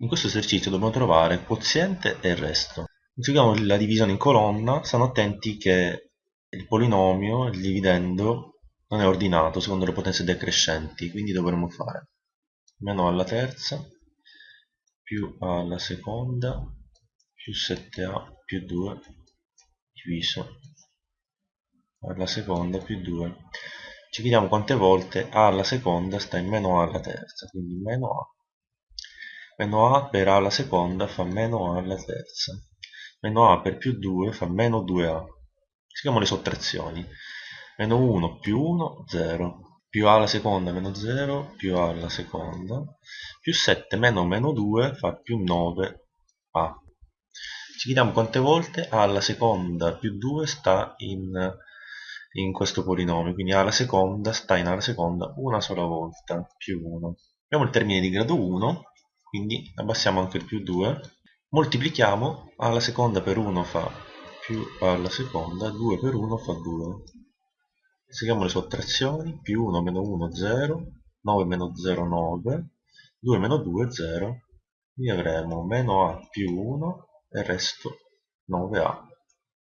In questo esercizio dobbiamo trovare quoziente e il resto. Seguiamo la divisione in colonna, stanno attenti che il polinomio, il dividendo, non è ordinato secondo le potenze decrescenti, quindi dovremo fare meno alla terza più alla seconda più 7a più 2 diviso alla seconda più 2 ci chiediamo quante volte a alla seconda sta in meno a alla terza quindi meno a meno a per a alla seconda fa meno a alla terza. Meno a per più 2 fa meno 2a scriviamo le sottrazioni. Meno 1 più 1 0 più a alla seconda meno 0 più a alla seconda. Più 7 meno meno 2 fa più 9a ci chiediamo quante volte a alla seconda più 2 sta in, in questo polinomio quindi a alla seconda sta in a alla seconda una sola volta più 1 abbiamo il termine di grado 1 quindi abbassiamo anche il più 2 moltiplichiamo alla seconda per 1 fa più alla seconda 2 per 1 fa 2 seguiamo le sottrazioni, più 1 meno 1 0, 9 meno 0 9, 2 meno 2 0, quindi avremo meno a più 1 e il resto 9a.